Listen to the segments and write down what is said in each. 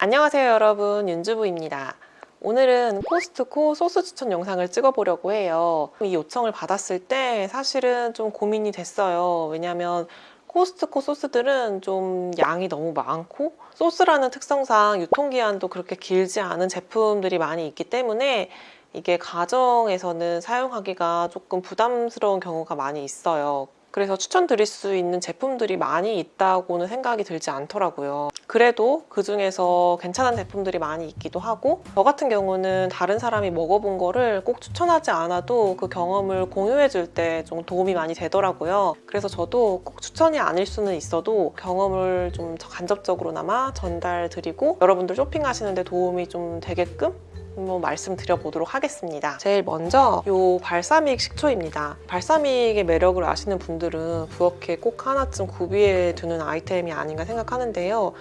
안녕하세요 여러분. 윤주부입니다. 오늘은 코스트코 소스 추천 영상을 찍어보려고 해요. 이 요청을 받았을 때 사실은 좀 고민이 됐어요. 왜냐면 코스트코 소스들은 좀 양이 너무 많고 소스라는 특성상 유통기한도 그렇게 길지 않은 제품들이 많이 있기 때문에 이게 가정에서는 사용하기가 조금 부담스러운 경우가 많이 있어요 그래서 추천드릴 수 있는 제품들이 많이 있다고는 생각이 들지 않더라고요. 그래도 그 중에서 괜찮은 제품들이 많이 있기도 하고 저 같은 경우는 다른 사람이 먹어본 거를 꼭 추천하지 않아도 그 경험을 공유해 줄 때 좀 도움이 많이 되더라고요. 그래서 저도 꼭 추천이 아닐 수는 있어도 경험을 좀 간접적으로나마 전달 드리고 여러분들 쇼핑하시는데 도움이 좀 되게끔 한번 말씀드려보도록 하겠습니다. 제일 먼저 이 발사믹 식초입니다. 발사믹의 매력을 아시는 분들은 부엌에 꼭 하나쯤 구비해 두는 아이템이 아닌가 생각하는데요.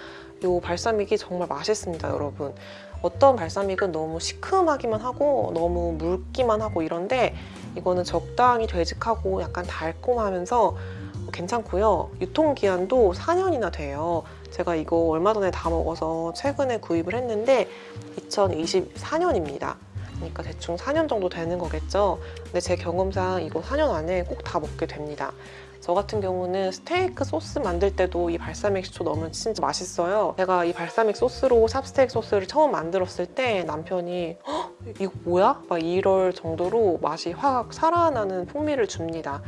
이 발사믹이 정말 맛있습니다, 여러분. 어떤 발사믹은 너무 시큼하기만 하고 너무 묽기만 하고 이런데 이거는 적당히 되직하고 약간 달콤하면서 괜찮고요. 유통기한도 4년이나 돼요. 제가 이거 얼마 전에 다 먹어서 최근에 구입을 했는데 2024년입니다. 그러니까 대충 4년 정도 되는 거겠죠. 근데 제 경험상 이거 4년 안에 꼭 다 먹게 됩니다. 저 같은 경우는 스테이크 소스 만들 때도 이 발사믹 식초 넣으면 진짜 맛있어요. 제가 이 발사믹 소스로 샵스테이크 소스를 처음 만들었을 때 남편이 이거 뭐야? 막 이럴 정도로 맛이 확 살아나는 풍미를 줍니다.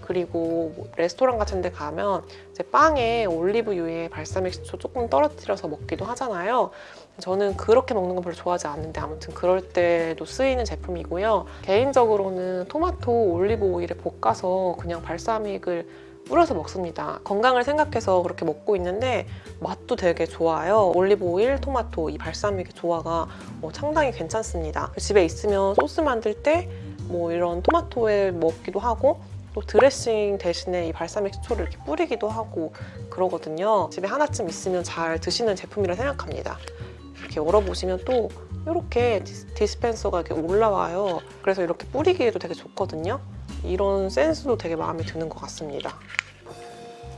그리고 뭐 레스토랑 같은 데 가면 이제 빵에 올리브유에 발사믹 식초 조금 떨어뜨려서 먹기도 하잖아요. 저는 그렇게 먹는 건 별로 좋아하지 않는데 아무튼 그럴 때도 쓰이는 제품이고요. 개인적으로는 토마토 올리브 오일에 볶아서 그냥 발사믹을 뿌려서 먹습니다. 건강을 생각해서 그렇게 먹고 있는데 맛도 되게 좋아요. 올리브 오일, 토마토 이 발사믹의 조화가 어, 상당히 괜찮습니다. 집에 있으면 소스 만들 때 뭐 이런 토마토에 먹기도 하고 또 드레싱 대신에 이 발사믹 식초를 이렇게 뿌리기도 하고 그러거든요. 집에 하나쯤 있으면 잘 드시는 제품이라 생각합니다. 이렇게 열어보시면 또 이렇게 디스펜서가 이렇게 올라와요. 그래서 이렇게 뿌리기에도 되게 좋거든요. 이런 센스도 되게 마음에 드는 것 같습니다.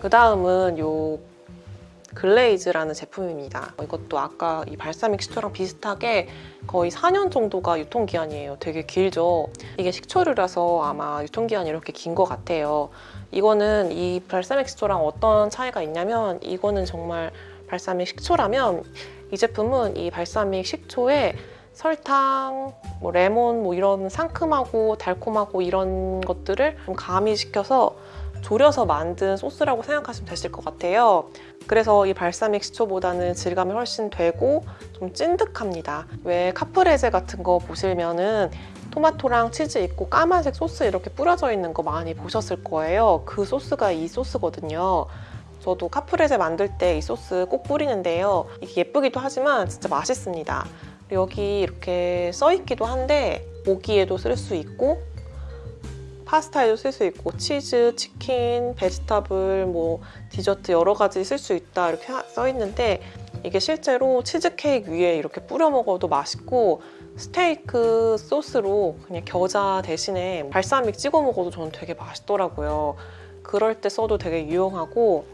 그 다음은 요 글레이즈라는 제품입니다. 이것도 아까 이 발사믹 식초랑 비슷하게 거의 4년 정도가 유통기한이에요. 되게 길죠? 이게 식초류라서 아마 유통기한이 이렇게 긴 것 같아요. 이거는 이 발사믹 식초랑 어떤 차이가 있냐면 이거는 정말 발사믹 식초라면 이 제품은 이 발사믹 식초에 설탕, 뭐 레몬 뭐 이런 상큼하고 달콤하고 이런 것들을 좀 가미시켜서 졸여서 만든 소스라고 생각하시면 되실 것 같아요. 그래서 이 발사믹 식초보다는 질감이 훨씬 되고 좀 찐득합니다. 왜 카프레제 같은 거 보시면은 토마토랑 치즈 있고 까만색 소스 이렇게 뿌려져 있는 거 많이 보셨을 거예요. 그 소스가 이 소스거든요. 저도 카프레제 만들 때 이 소스 꼭 뿌리는데요. 이게 예쁘기도 하지만 진짜 맛있습니다. 여기 이렇게 써있기도 한데 모기에도 쓸 수 있고 파스타에도 쓸 수 있고 치즈, 치킨, vegetable, 뭐 디저트 여러 가지 쓸 수 있다 이렇게 써 있는데 이게 실제로 치즈케이크 위에 이렇게 뿌려 먹어도 맛있고 스테이크 소스로 그냥 겨자 대신에 발사믹 찍어 먹어도 저는 되게 맛있더라고요. 그럴 때 써도 되게 유용하고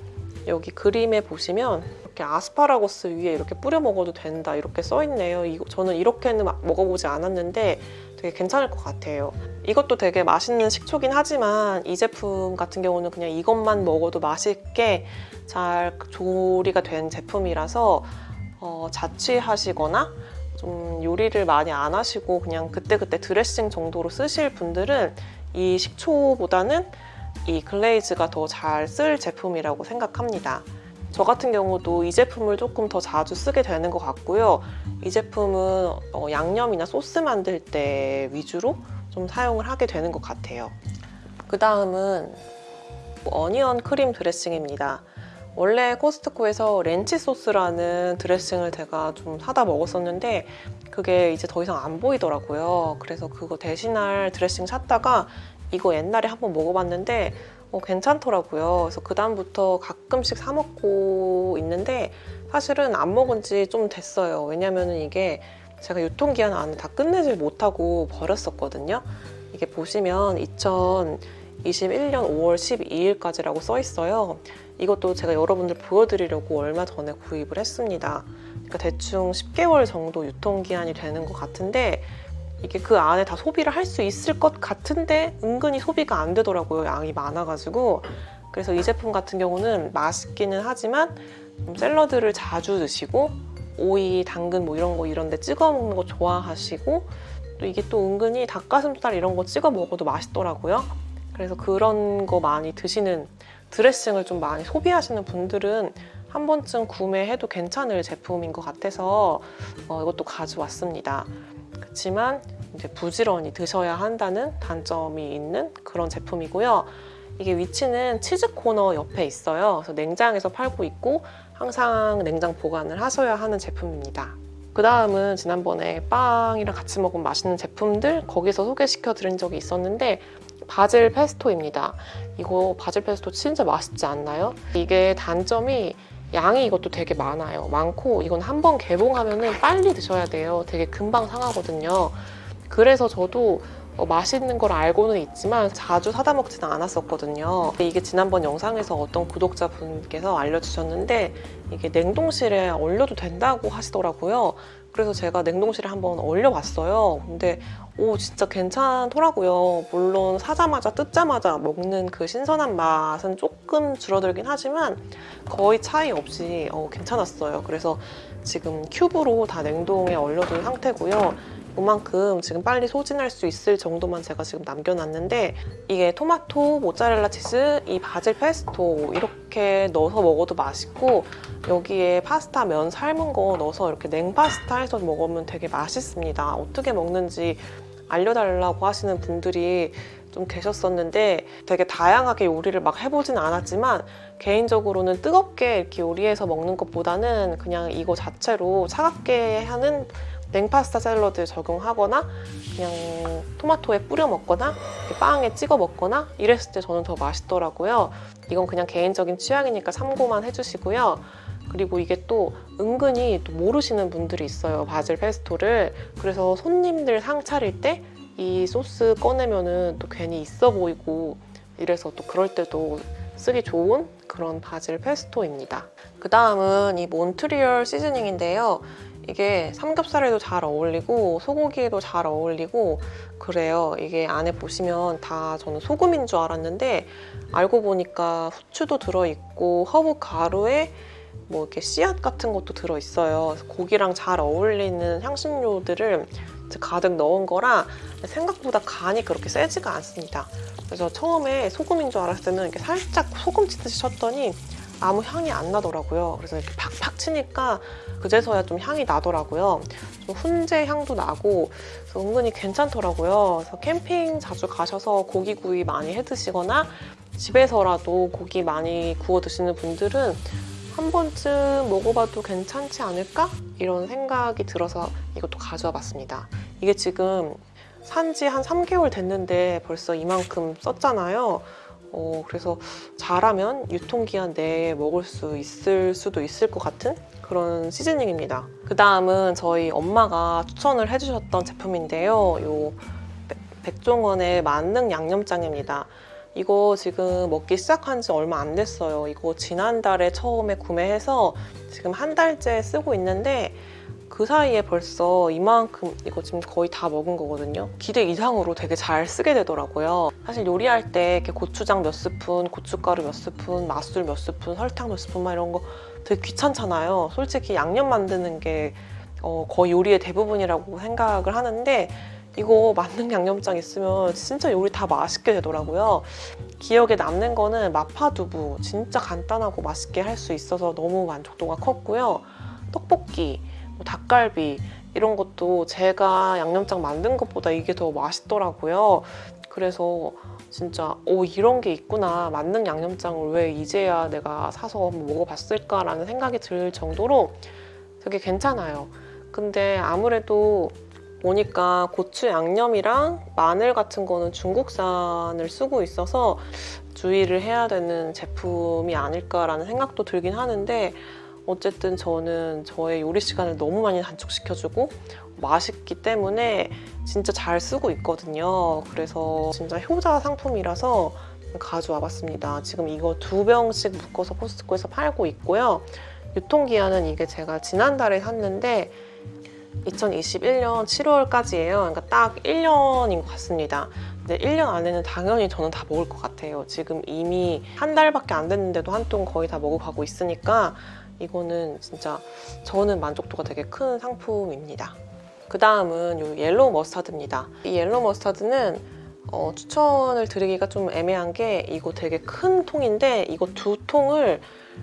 여기 그림에 보시면 이렇게 아스파라거스 위에 이렇게 뿌려 먹어도 된다 이렇게 써있네요. 이거, 저는 이렇게는 먹어보지 않았는데 되게 괜찮을 것 같아요. 이것도 되게 맛있는 식초긴 하지만 이 제품 같은 경우는 그냥 이것만 먹어도 맛있게 잘 조리가 된 제품이라서 어, 자취하시거나 좀 요리를 많이 안 하시고 그냥 그때그때 드레싱 정도로 쓰실 분들은 이 식초보다는 이 글레이즈가 더 잘 쓸 제품이라고 생각합니다. 저 같은 경우도 이 제품을 조금 더 자주 쓰게 되는 것 같고요. 이 제품은 어, 양념이나 소스 만들 때 위주로 좀 사용을 하게 되는 것 같아요. 그 다음은 어니언 크림 드레싱입니다. 원래 코스트코에서 렌치 소스라는 드레싱을 제가 좀 사다 먹었었는데 그게 이제 더 이상 안 보이더라고요. 그래서 그거 대신할 드레싱 찾다가 이거 옛날에 한번 먹어봤는데 어, 괜찮더라고요. 그래서 그다음부터 가끔씩 사 먹고 있는데 사실은 안 먹은 지 좀 됐어요. 왜냐면 이게 제가 유통기한 안에 다 끝내질 못하고 버렸었거든요. 이게 보시면 2021년 5월 12일까지라고 써 있어요. 이것도 제가 여러분들 보여드리려고 얼마 전에 구입을 했습니다. 그러니까 대충 10개월 정도 유통기한이 되는 것 같은데 이게 그 안에 다 소비를 할 수 있을 것 같은데 은근히 소비가 안 되더라고요. 양이 많아가지고. 그래서 이 제품 같은 경우는 맛있기는 하지만 좀 샐러드를 자주 드시고 오이, 당근 뭐 이런 거 이런 데 찍어 먹는 거 좋아하시고 또 이게 또 은근히 닭가슴살 이런 거 찍어 먹어도 맛있더라고요. 그래서 그런 거 많이 드시는 드레싱을 좀 많이 소비하시는 분들은 한 번쯤 구매해도 괜찮을 제품인 것 같아서 어, 이것도 가져왔습니다. 그렇지만 이제 부지런히 드셔야 한다는 단점이 있는 그런 제품이고요. 이게 위치는 치즈 코너 옆에 있어요. 그래서 냉장에서 팔고 있고 항상 냉장 보관을 하셔야 하는 제품입니다. 그 다음은 지난번에 빵이랑 같이 먹은 맛있는 제품들 거기서 소개시켜 드린 적이 있었는데 바질 페스토입니다. 이거 바질 페스토 진짜 맛있지 않나요? 이게 단점이 양이 이것도 되게 많아요. 많고 이건 한 번 개봉하면 빨리 드셔야 돼요. 되게 금방 상하거든요. 그래서 저도 어, 맛있는 걸 알고는 있지만 자주 사다 먹지는 않았었거든요. 이게 지난번 영상에서 어떤 구독자분께서 알려주셨는데 이게 냉동실에 얼려도 된다고 하시더라고요. 그래서 제가 냉동실에 한번 얼려봤어요. 근데 오 진짜 괜찮더라고요. 물론 사자마자 뜯자마자 먹는 그 신선한 맛은 조금 줄어들긴 하지만 거의 차이 없이 어, 괜찮았어요. 그래서 지금 큐브로 다 냉동에 얼려둔 상태고요. 그만큼 지금 빨리 소진할 수 있을 정도만 제가 지금 남겨놨는데 이게 토마토, 모짜렐라 치즈, 이 바질 페스토 이렇게 넣어서 먹어도 맛있고 여기에 파스타 면 삶은 거 넣어서 이렇게 냉파스타 해서 먹으면 되게 맛있습니다. 어떻게 먹는지 알려달라고 하시는 분들이 좀 계셨었는데 되게 다양하게 요리를 막 해보진 않았지만 개인적으로는 뜨겁게 이렇게 요리해서 먹는 것보다는 그냥 이거 자체로 차갑게 하는 냉파스타 샐러드 적용하거나 그냥 토마토에 뿌려 먹거나 빵에 찍어 먹거나 이랬을 때 저는 더 맛있더라고요. 이건 그냥 개인적인 취향이니까 참고만 해주시고요. 그리고 이게 또 은근히 또 모르시는 분들이 있어요. 바질 페스토를. 그래서 손님들 상 차릴 때 이 소스 꺼내면은 또 괜히 있어 보이고 이래서 또 그럴 때도 쓰기 좋은 그런 바질 페스토입니다. 그 다음은 이 몬트리올 seasoning인데요. 이게 삼겹살에도 잘 어울리고 소고기에도 잘 어울리고 그래요. 이게 안에 보시면 다 저는 소금인 줄 알았는데 알고 보니까 후추도 들어있고 허브 가루에 뭐 이렇게 씨앗 같은 것도 들어있어요. 고기랑 잘 어울리는 향신료들을 가득 넣은 거라 생각보다 간이 그렇게 세지가 않습니다. 그래서 처음에 소금인 줄 알았을 때는 이렇게 살짝 소금 치듯이 쳤더니 아무 향이 안 나더라고요. 그래서 이렇게 팍팍 치니까 그제서야 좀 향이 나더라고요. 좀 훈제 향도 나고 은근히 괜찮더라고요. 그래서 캠핑 자주 가셔서 고기 구이 많이 해 드시거나 집에서라도 고기 많이 구워 드시는 분들은 한 번쯤 먹어봐도 괜찮지 않을까? 이런 생각이 들어서 이것도 가져와 봤습니다. 이게 지금 산지 한 3개월 됐는데 벌써 이만큼 썼잖아요. 어, 그래서 잘하면 유통기한 내에 먹을 수 있을 수도 있을 것 같은 그런 시즈닝입니다. 그 다음은 저희 엄마가 추천을 해주셨던 제품인데요. 요 백종원의 만능 양념장입니다. 이거 지금 먹기 시작한 지 얼마 안 됐어요. 이거 지난달에 처음에 구매해서 지금 한 달째 쓰고 있는데 그 사이에 벌써 이만큼 이거 지금 거의 다 먹은 거거든요. 기대 이상으로 되게 잘 쓰게 되더라고요. 사실 요리할 때 이렇게 고추장 몇 스푼, 고춧가루 몇 스푼, 맛술 몇 스푼, 설탕 몇 스푼 막 이런 거 되게 귀찮잖아요. 솔직히 양념 만드는 게 어, 거의 요리의 대부분이라고 생각을 하는데 이거 만능 양념장 있으면 진짜 요리 다 맛있게 되더라고요. 기억에 남는 거는 마파두부 진짜 간단하고 맛있게 할 수 있어서 너무 만족도가 컸고요. 떡볶이 뭐 닭갈비 이런 것도 제가 양념장 만든 것보다 이게 더 맛있더라고요. 그래서 진짜 오 이런 게 있구나 만능 양념장을 왜 이제야 내가 사서 먹어봤을까라는 생각이 들 정도로 되게 괜찮아요. 근데 아무래도 보니까 고추 양념이랑 마늘 같은 거는 중국산을 쓰고 있어서 주의를 해야 되는 제품이 아닐까라는 생각도 들긴 하는데 어쨌든 저는 저의 요리 시간을 너무 많이 단축시켜주고 맛있기 때문에 진짜 잘 쓰고 있거든요. 그래서 진짜 효자 상품이라서 가져와 봤습니다. 지금 이거 두 병씩 묶어서 포스트코에서 팔고 있고요. 유통기한은 이게 제가 지난달에 샀는데 2021년 7월까지예요. 그러니까 딱 1년인 것 같습니다. 근데 1년 안에는 당연히 저는 다 먹을 것 같아요. 지금 이미 한 달밖에 안 됐는데도 한 통 거의 다 먹어가고 있으니까 이거는 진짜 저는 만족도가 되게 큰 상품입니다. 그 다음은 이 yellow mustard입니다. 이 yellow mustard는 어, 추천을 드리기가 좀 애매한 게 이거 되게 큰 통인데 이거 두 통을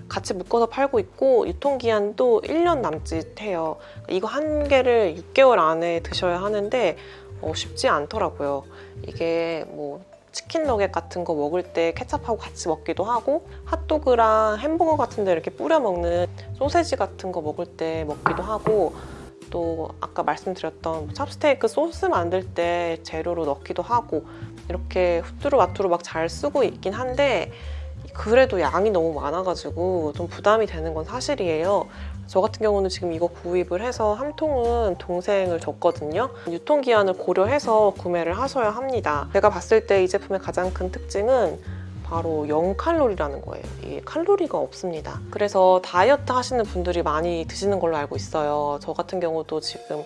같이 묶어서 팔고 있고 유통기한도 1년 남짓해요. 이거 한 개를 6개월 안에 드셔야 하는데 어, 쉽지 않더라고요. 이게 뭐 치킨 너겟 같은 거 먹을 때 케찹하고 같이 먹기도 하고 핫도그랑 햄버거 같은 데 이렇게 뿌려 먹는 소세지 같은 거 먹을 때 먹기도 하고 또 아까 말씀드렸던 찹스테이크 소스 만들 때 재료로 넣기도 하고 이렇게 후뚜루 마뚜루 막 잘 쓰고 있긴 한데 그래도 양이 너무 많아가지고 좀 부담이 되는 건 사실이에요. 저 같은 경우는 지금 이거 구입을 해서 한 통은 동생을 줬거든요. 유통기한을 고려해서 구매를 하셔야 합니다. 제가 봤을 때 이 제품의 가장 큰 특징은 바로 0칼로리라는 거예요. 이 칼로리가 없습니다. 그래서 다이어트 하시는 분들이 많이 드시는 걸로 알고 있어요. 저 같은 경우도 지금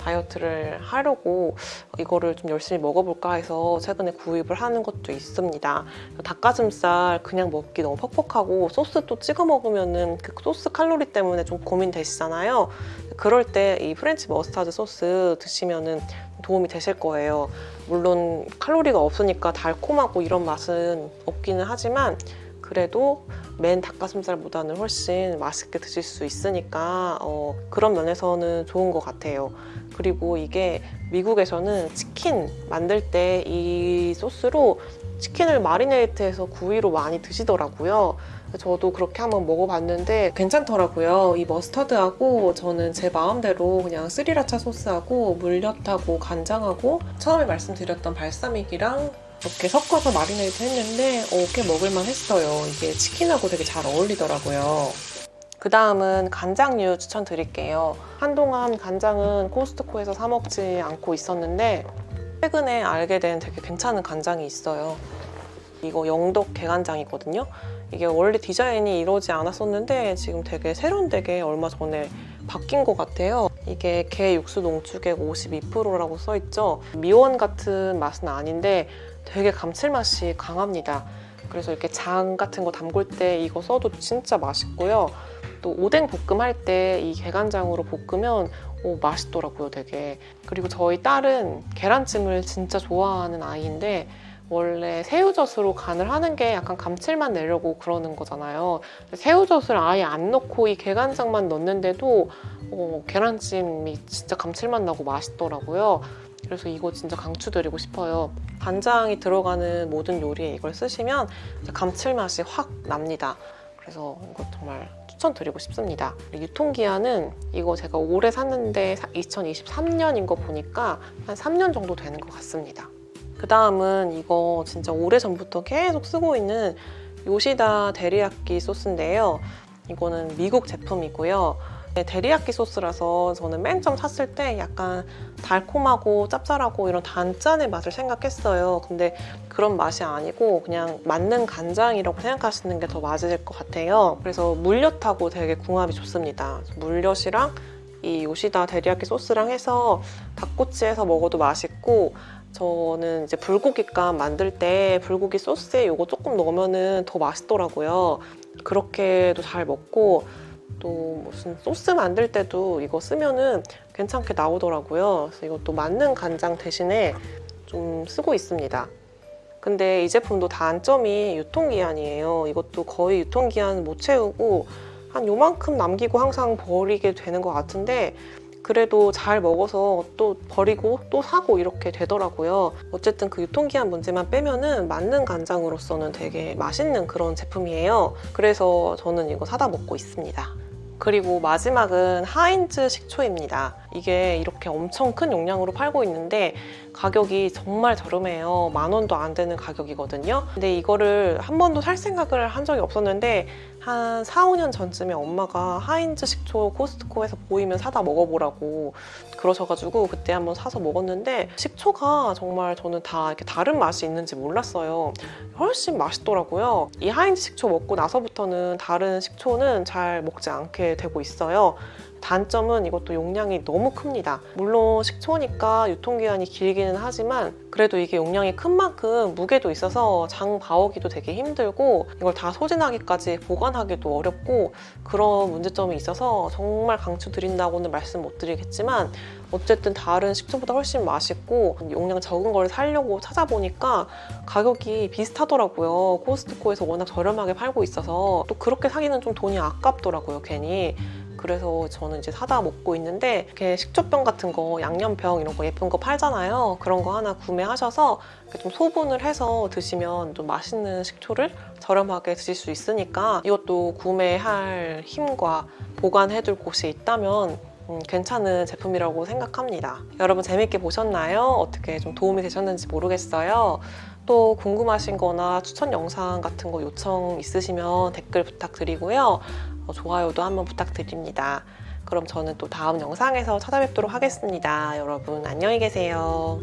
다이어트를 하려고 이거를 좀 열심히 먹어볼까 해서 최근에 구입을 하는 것도 있습니다. 닭가슴살 그냥 먹기 너무 퍽퍽하고 소스 또 찍어 먹으면은 그 소스 칼로리 때문에 좀 고민되시잖아요. 그럴 때 이 French mustard 소스 드시면은 도움이 되실 거예요. 물론 칼로리가 없으니까 달콤하고 이런 맛은 없기는 하지만 그래도 맨 닭가슴살보다는 훨씬 맛있게 드실 수 있으니까 어, 그런 면에서는 좋은 것 같아요. 그리고 이게 미국에서는 치킨 만들 때 이 소스로 치킨을 마리네이트해서 구이로 많이 드시더라고요. 저도 그렇게 한번 먹어봤는데 괜찮더라고요. 이 머스터드하고 저는 제 마음대로 그냥 스리라차 소스하고 물엿하고 간장하고 처음에 말씀드렸던 발사믹이랑 이렇게 섞어서 마리네이트 했는데 어, 꽤 먹을만 했어요. 이게 치킨하고 되게 잘 어울리더라고요. 그 다음은 간장류 추천드릴게요. 한동안 간장은 코스트코에서 사 먹지 않고 있었는데 최근에 알게 된 되게 괜찮은 간장이 있어요. 이거 영덕 개간장이거든요. 이게 원래 디자인이 이러지 않았었는데 지금 되게 세련되게 얼마 전에 바뀐 것 같아요. 이게 게 육수 농축액 52%라고 써있죠. 미원 같은 맛은 아닌데 되게 감칠맛이 강합니다. 그래서 이렇게 장 같은 거 담글 때 이거 써도 진짜 맛있고요. 또 오뎅 볶음 할 때 이 계란장으로 볶으면 오, 맛있더라고요, 되게. 그리고 저희 딸은 계란찜을 진짜 좋아하는 아이인데 원래 새우젓으로 간을 하는 게 약간 감칠맛 내려고 그러는 거잖아요. 새우젓을 아예 안 넣고 이 계란장만 넣는데도 어, 계란찜이 진짜 감칠맛 나고 맛있더라고요. 그래서 이거 진짜 강추드리고 싶어요. 간장이 들어가는 모든 요리에 이걸 쓰시면 감칠맛이 확 납니다. 그래서 이거 정말 추천드리고 싶습니다. 유통기한은 이거 제가 올해 샀는데 2023년인 거 보니까 한 3년 정도 되는 것 같습니다. 그 다음은 이거 진짜 오래전부터 계속 쓰고 있는 요시다 데리야끼 소스인데요. 이거는 미국 제품이고요. 네, 데리야끼 소스라서 저는 맨 처음 샀을 때 약간 달콤하고 짭짤하고 이런 단짠의 맛을 생각했어요. 근데 그런 맛이 아니고 그냥 맞는 간장이라고 생각하시는 게 더 맞을 것 같아요. 그래서 물엿하고 되게 궁합이 좋습니다. 물엿이랑 이 요시다 데리야끼 소스랑 해서 닭꼬치해서 먹어도 맛있고 저는 이제 불고기감 만들 때 불고기 소스에 이거 조금 넣으면 더 맛있더라고요. 그렇게도 잘 먹고 또 무슨 소스 만들 때도 이거 쓰면은 괜찮게 나오더라고요. 그래서 이것도 맞는 간장 대신에 좀 쓰고 있습니다. 근데 이 제품도 단점이 유통기한이에요. 이것도 거의 유통기한 못 채우고 한 요만큼 남기고 항상 버리게 되는 것 같은데 그래도 잘 먹어서 또 버리고 또 사고 이렇게 되더라고요. 어쨌든 그 유통기한 문제만 빼면 은 맞는 간장으로서는 되게 맛있는 그런 제품이에요. 그래서 저는 이거 사다 먹고 있습니다. 그리고 마지막은 하인즈 식초입니다. 이게 이렇게 엄청 큰 용량으로 팔고 있는데 가격이 정말 저렴해요. 만 원도 안 되는 가격이거든요. 근데 이거를 한 번도 살 생각을 한 적이 없었는데 한 4, 5년 전쯤에 엄마가 하인즈 식초 코스트코에서 보이면 사다 먹어보라고 그러셔가지고 그때 한번 사서 먹었는데 식초가 정말 저는 다 이렇게 다른 맛이 있는지 몰랐어요. 훨씬 맛있더라고요. 이 하인즈 식초 먹고 나서부터는 다른 식초는 잘 먹지 않게 되고 있어요. 단점은 이것도 용량이 너무 큽니다. 물론 식초니까 유통기한이 길기는 하지만 그래도 이게 용량이 큰 만큼 무게도 있어서 장 봐오기도 되게 힘들고 이걸 다 소진하기까지 보관하기도 어렵고 그런 문제점이 있어서 정말 강추드린다고는 말씀 못 드리겠지만 어쨌든 다른 식초보다 훨씬 맛있고 용량 적은 걸 사려고 찾아보니까 가격이 비슷하더라고요. 코스트코에서 워낙 저렴하게 팔고 있어서 또 그렇게 사기는 좀 돈이 아깝더라고요, 괜히. 그래서 저는 이제 사다 먹고 있는데 이렇게 식초병 같은 거 양념병 이런 거 예쁜 거 팔잖아요. 그런 거 하나 구매하셔서 좀 소분을 해서 드시면 좀 맛있는 식초를 저렴하게 드실 수 있으니까 이것도 구매할 힘과 보관해둘 곳이 있다면 음, 괜찮은 제품이라고 생각합니다. 여러분 재밌게 보셨나요? 어떻게 좀 도움이 되셨는지 모르겠어요. 또 궁금하신 거나 추천 영상 같은 거 요청 있으시면 댓글 부탁드리고요. 어, 좋아요도 한번 부탁드립니다. 그럼 저는 또 다음 영상에서 찾아뵙도록 하겠습니다. 여러분 안녕히 계세요.